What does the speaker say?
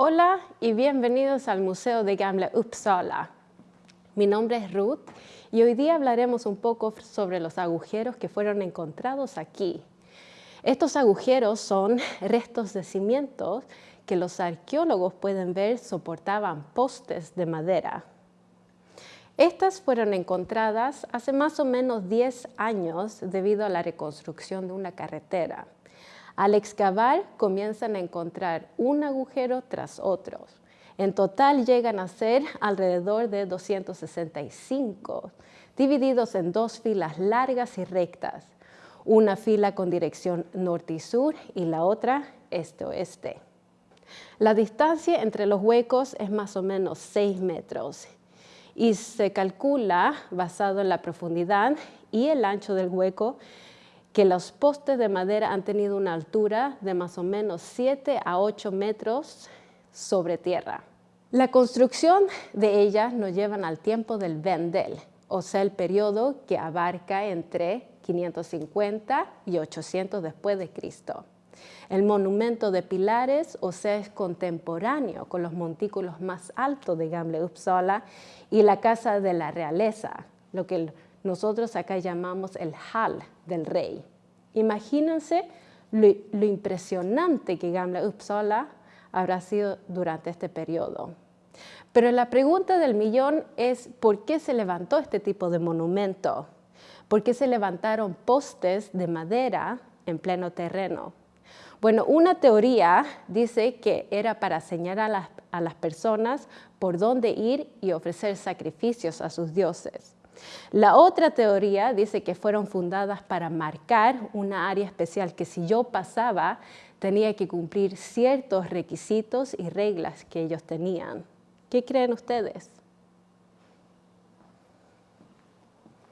Hola y bienvenidos al Museo de Gamla Uppsala. Mi nombre es Ruth y hoy día hablaremos un poco sobre los agujeros que fueron encontrados aquí. Estos agujeros son restos de cimientos que los arqueólogos pueden ver soportaban postes de madera. Estas fueron encontradas hace más o menos 10 años debido a la reconstrucción de una carretera. Al excavar comienzan a encontrar un agujero tras otro. En total llegan a ser alrededor de 265, divididos en dos filas largas y rectas, una fila con dirección norte y sur y la otra este-oeste. La distancia entre los huecos es más o menos 6 metros y se calcula, basado en la profundidad y el ancho del hueco, que los postes de madera han tenido una altura de más o menos 7 a 8 metros sobre tierra. La construcción de ellas nos llevan al tiempo del Vendel, o sea, el periodo que abarca entre 550 y 800 después de Cristo. El monumento de pilares, o sea, es contemporáneo con los montículos más altos de Gamle Uppsala y la casa de la realeza, lo que nosotros acá llamamos el hall del rey. Imagínense lo, impresionante que Gamla Uppsala habrá sido durante este periodo. Pero la pregunta del millón es ¿por qué se levantó este tipo de monumento? ¿Por qué se levantaron postes de madera en pleno terreno? Bueno, una teoría dice que era para señalar a las personas por dónde ir y ofrecer sacrificios a sus dioses. La otra teoría dice que fueron fundadas para marcar una área especial que si yo pasaba tenía que cumplir ciertos requisitos y reglas que ellos tenían. ¿Qué creen ustedes?